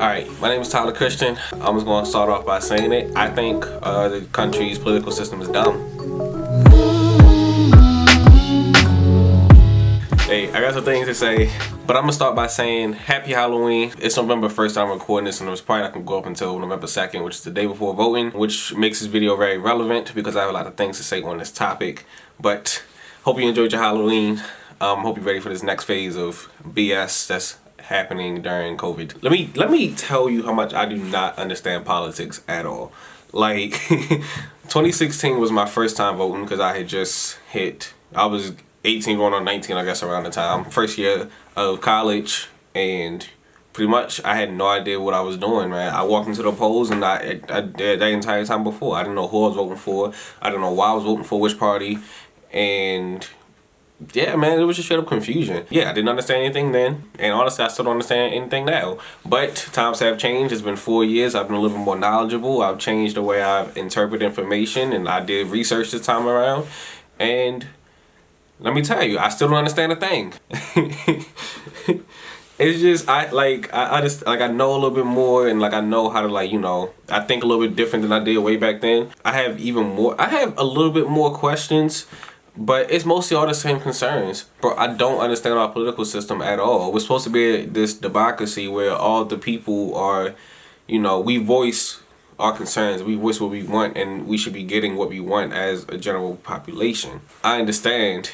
Alright, my name is Tyler Christian. I'm just going to start off by saying it. I think uh, the country's political system is dumb. Hey, I got some things to say, but I'm gonna start by saying Happy Halloween. It's November 1st I'm recording this and it's probably not gonna go up until November 2nd, which is the day before voting, which makes this video very relevant because I have a lot of things to say on this topic. But hope you enjoyed your Halloween. Um, hope you're ready for this next phase of BS that's happening during COVID. Let me let me tell you how much I do not understand politics at all. Like 2016 was my first time voting because I had just hit I was 18 going on 19 I guess around the time. First year of college and pretty much I had no idea what I was doing, man. I walked into the polls and I, I, I that entire time before. I didn't know who I was voting for. I didn't know why I was voting for which party. And yeah, man, it was just straight up confusion. Yeah, I didn't understand anything then, and honestly, I still don't understand anything now. But times have changed. It's been four years. I've been a little more knowledgeable. I've changed the way I interpret information, and I did research this time around. And let me tell you, I still don't understand a thing. it's just I like I, I just like I know a little bit more and like I know how to like you know I think a little bit different than I did way back then. I have even more. I have a little bit more questions but it's mostly all the same concerns. But I don't understand our political system at all. We're supposed to be this democracy where all the people are, you know, we voice our concerns, we voice what we want, and we should be getting what we want as a general population. I understand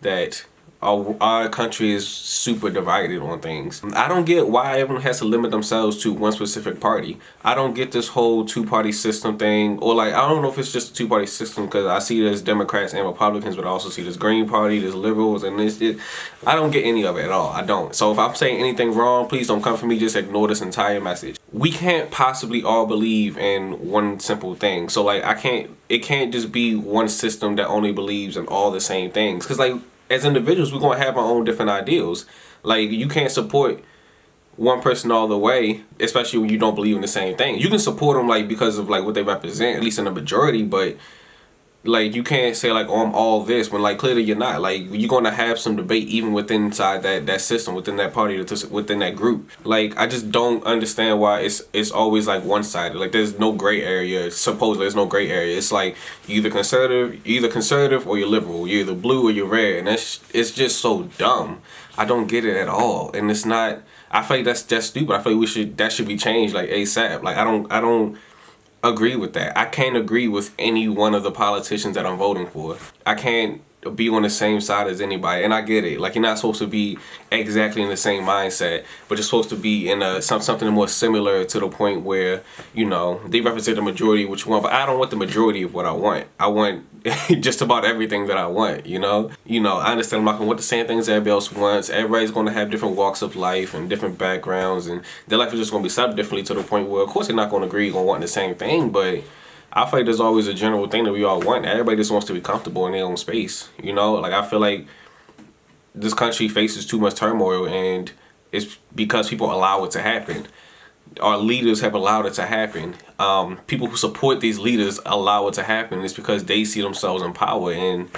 that our, our country is super divided on things. I don't get why everyone has to limit themselves to one specific party. I don't get this whole two-party system thing, or like, I don't know if it's just a two-party system, because I see there's Democrats and Republicans, but I also see this Green Party, there's liberals, and this, it, I don't get any of it at all. I don't. So if I'm saying anything wrong, please don't come for me, just ignore this entire message. We can't possibly all believe in one simple thing. So like, I can't, it can't just be one system that only believes in all the same things. Because like, as individuals, we're gonna have our own different ideals. Like you can't support one person all the way, especially when you don't believe in the same thing. You can support them like because of like what they represent, at least in the majority, but like you can't say like oh I'm all this when like clearly you're not. Like you're gonna have some debate even within inside that that system within that party within that group. Like I just don't understand why it's it's always like one-sided. Like there's no gray area supposedly there's no gray area. It's like either conservative either conservative or you're liberal. You're either blue or you're red and that's it's just so dumb. I don't get it at all and it's not I feel like that's that's stupid. I feel like we should that should be changed like ASAP like I don't I don't agree with that. I can't agree with any one of the politicians that I'm voting for. I can't be on the same side as anybody and I get it. Like you're not supposed to be exactly in the same mindset but you're supposed to be in a some, something more similar to the point where you know they represent the majority of what you want but I don't want the majority of what I want. I want just about everything that I want you know? You know I understand I'm not gonna want the same things everybody else wants. Everybody's gonna have different walks of life and different backgrounds and their life is just gonna be set differently to the point where of course they're not gonna agree on wanting the same thing but I feel like there's always a general thing that we all want. Everybody just wants to be comfortable in their own space. You know, like I feel like this country faces too much turmoil and it's because people allow it to happen. Our leaders have allowed it to happen. Um, people who support these leaders allow it to happen. It's because they see themselves in power and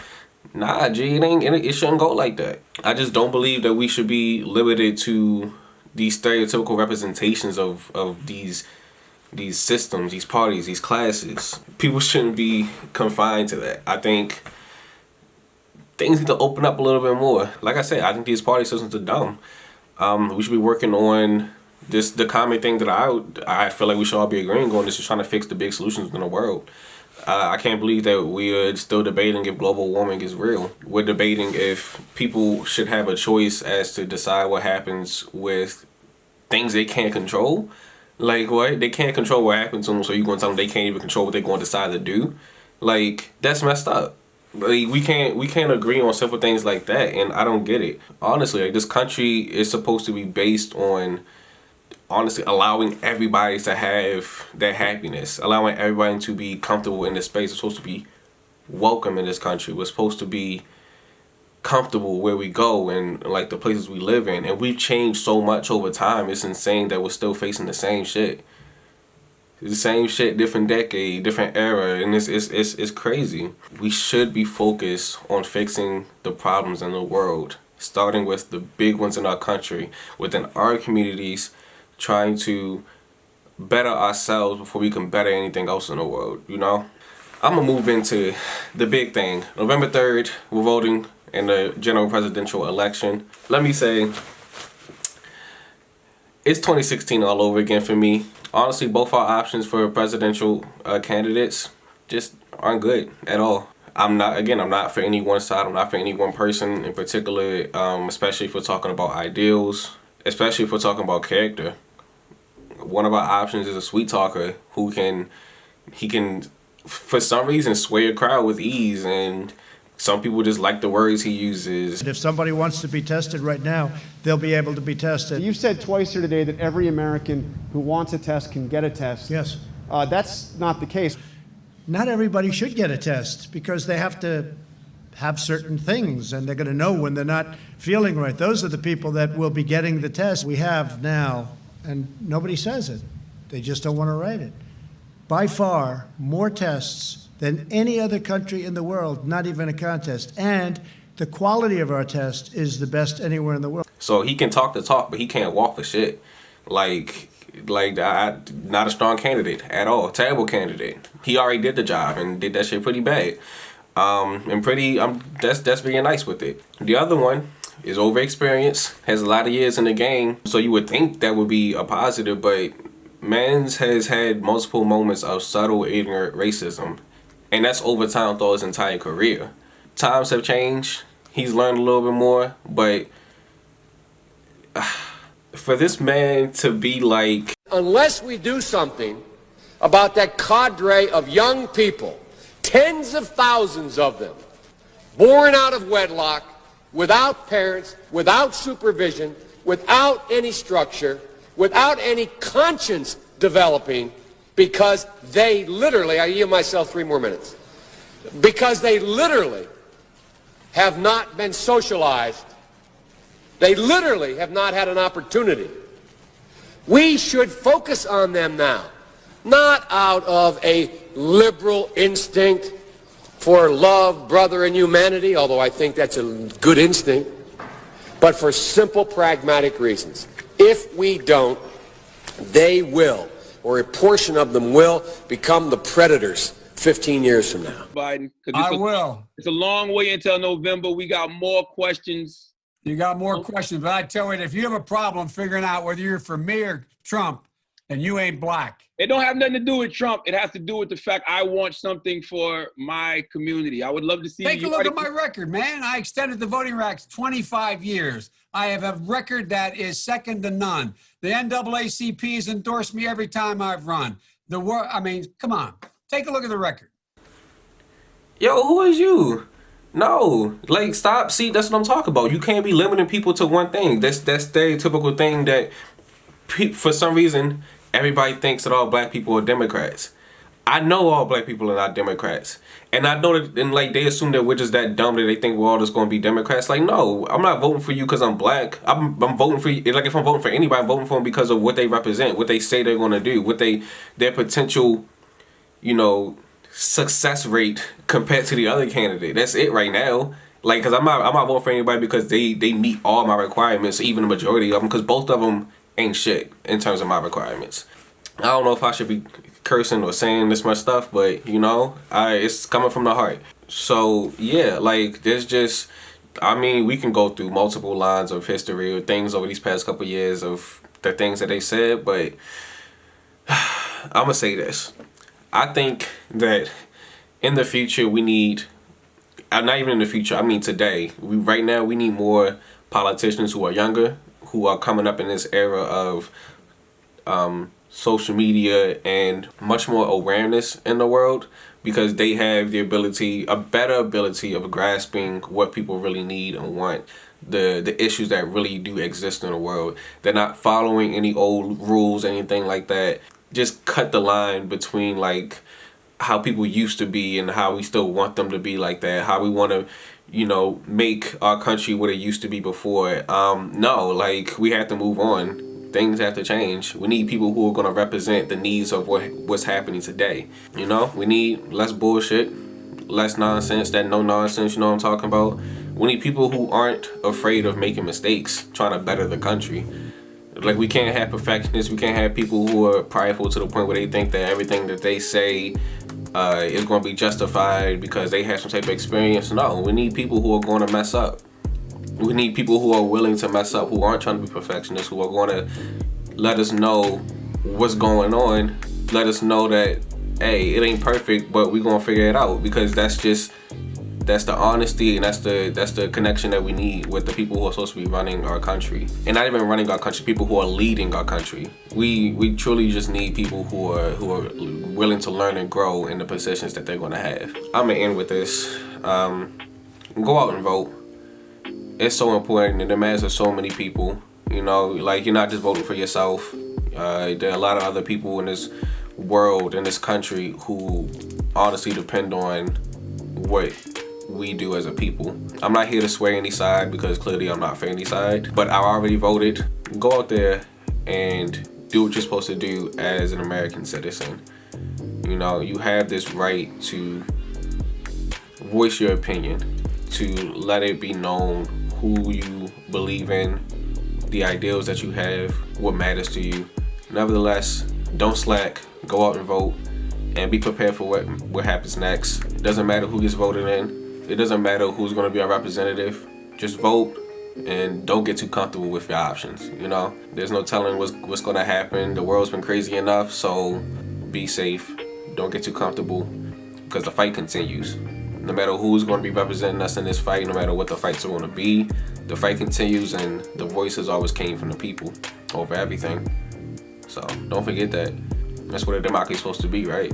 nah, G, it, ain't, it shouldn't go like that. I just don't believe that we should be limited to these stereotypical representations of, of these these systems, these parties, these classes. People shouldn't be confined to that. I think things need to open up a little bit more. Like I said, I think these party systems are dumb. Um, we should be working on this. The common thing that I I feel like we should all be agreeing on is just trying to fix the big solutions in the world. Uh, I can't believe that we are still debating if global warming is real. We're debating if people should have a choice as to decide what happens with things they can't control like what? They can't control what happens to them, so you're gonna tell them they can't even control what they're gonna decide to do? Like that's messed up. Like we can't we can't agree on simple things like that, and I don't get it. Honestly, like this country is supposed to be based on honestly allowing everybody to have their happiness, allowing everybody to be comfortable in this space. It's supposed to be welcome in this country. We're supposed to be comfortable where we go and like the places we live in and we've changed so much over time it's insane that we're still facing the same shit the same shit different decade different era and it's, it's, it's, it's crazy we should be focused on fixing the problems in the world starting with the big ones in our country within our communities trying to better ourselves before we can better anything else in the world, you know? I'm gonna move into the big thing. November 3rd, we're voting in the general presidential election. Let me say, it's 2016 all over again for me. Honestly, both our options for presidential uh, candidates just aren't good at all. I'm not, again, I'm not for any one side. I'm not for any one person in particular, um, especially if we're talking about ideals, especially if we're talking about character. One of our options is a sweet talker who can, he can, for some reason, sway a crowd with ease and some people just like the words he uses. If somebody wants to be tested right now, they'll be able to be tested. You've said twice here today that every American who wants a test can get a test. Yes. Uh, that's not the case. Not everybody should get a test because they have to have certain things and they're going to know when they're not feeling right. Those are the people that will be getting the test we have now, and nobody says it. They just don't want to write it. By far, more tests than any other country in the world, not even a contest. And the quality of our test is the best anywhere in the world. So he can talk the talk, but he can't walk for shit. Like, like I, not a strong candidate at all. Terrible candidate. He already did the job and did that shit pretty bad. Um, and pretty, um, that's that's being nice with it. The other one is over experience, has a lot of years in the game, so you would think that would be a positive, but Mans has had multiple moments of subtle ignorant racism and that's over time throughout his entire career. Times have changed. He's learned a little bit more, but for this man to be like... Unless we do something about that cadre of young people, tens of thousands of them, born out of wedlock, without parents, without supervision, without any structure, without any conscience developing, because they literally, I yield myself three more minutes, because they literally have not been socialized. They literally have not had an opportunity. We should focus on them now, not out of a liberal instinct for love, brother, and humanity, although I think that's a good instinct, but for simple pragmatic reasons. If we don't, they will or a portion of them will become the predators 15 years from now. Biden, I a, will. It's a long way until November. We got more questions. You got more questions, but I tell you, if you have a problem figuring out whether you're for me or Trump, and you ain't black. It don't have nothing to do with Trump. It has to do with the fact I want something for my community. I would love to see. Take a look at my record, man. I extended the voting rights 25 years. I have a record that is second to none. The NAACP has endorsed me every time I've run. The war. I mean, come on. Take a look at the record. Yo, who is you? No, like stop. See, that's what I'm talking about. You can't be limiting people to one thing. That's that stereotypical thing that, for some reason, everybody thinks that all black people are Democrats. I know all black people are not Democrats. And I know that, and like, they assume that we're just that dumb that they think we're all just going to be Democrats. Like, no, I'm not voting for you because I'm black. I'm, I'm voting for you. Like, if I'm voting for anybody, I'm voting for them because of what they represent, what they say they're going to do, what they, their potential, you know, success rate compared to the other candidate. That's it right now. Like, cause I'm not, I'm not voting for anybody because they, they meet all my requirements, even the majority of them, because both of them ain't shit in terms of my requirements. I don't know if I should be cursing or saying this much stuff, but you know, I it's coming from the heart. So yeah, like there's just I mean, we can go through multiple lines of history or things over these past couple of years of the things that they said, but I'm gonna say this. I think that in the future we need uh, not even in the future, I mean today. We right now we need more politicians who are younger, who are coming up in this era of um, social media and much more awareness in the world because they have the ability, a better ability of grasping what people really need and want the the issues that really do exist in the world. They're not following any old rules, anything like that. Just cut the line between like how people used to be and how we still want them to be like that. How we want to you know, make our country what it used to be before. Um, no, like we have to move on. Things have to change. We need people who are going to represent the needs of what what's happening today. You know, we need less bullshit, less nonsense, that no nonsense, you know what I'm talking about? We need people who aren't afraid of making mistakes, trying to better the country. Like we can't have perfectionists. We can't have people who are prideful to the point where they think that everything that they say uh, is going to be justified because they have some type of experience. No, we need people who are going to mess up. We need people who are willing to mess up, who aren't trying to be perfectionists, who are going to let us know what's going on. Let us know that, hey, it ain't perfect, but we're going to figure it out because that's just that's the honesty and that's the that's the connection that we need with the people who are supposed to be running our country. And not even running our country people who are leading our country. We we truly just need people who are who are willing to learn and grow in the positions that they're going to have. I'm gonna end with this. Um, go out and vote it's so important and it matters to so many people you know like you're not just voting for yourself uh, there are a lot of other people in this world in this country who honestly depend on what we do as a people. I'm not here to sway any side because clearly I'm not for any side, but I already voted. Go out there and do what you're supposed to do as an American citizen. You know, you have this right to voice your opinion, to let it be known who you believe in, the ideals that you have, what matters to you. Nevertheless, don't slack, go out and vote, and be prepared for what, what happens next. It doesn't matter who gets voted in, it doesn't matter who's going to be our representative. Just vote and don't get too comfortable with your options. You know, there's no telling what's, what's going to happen. The world's been crazy enough, so be safe. Don't get too comfortable because the fight continues. No matter who's going to be representing us in this fight, no matter what the fights are going to be, the fight continues and the voices always came from the people over everything. So don't forget that. That's what a democracy is supposed to be, right?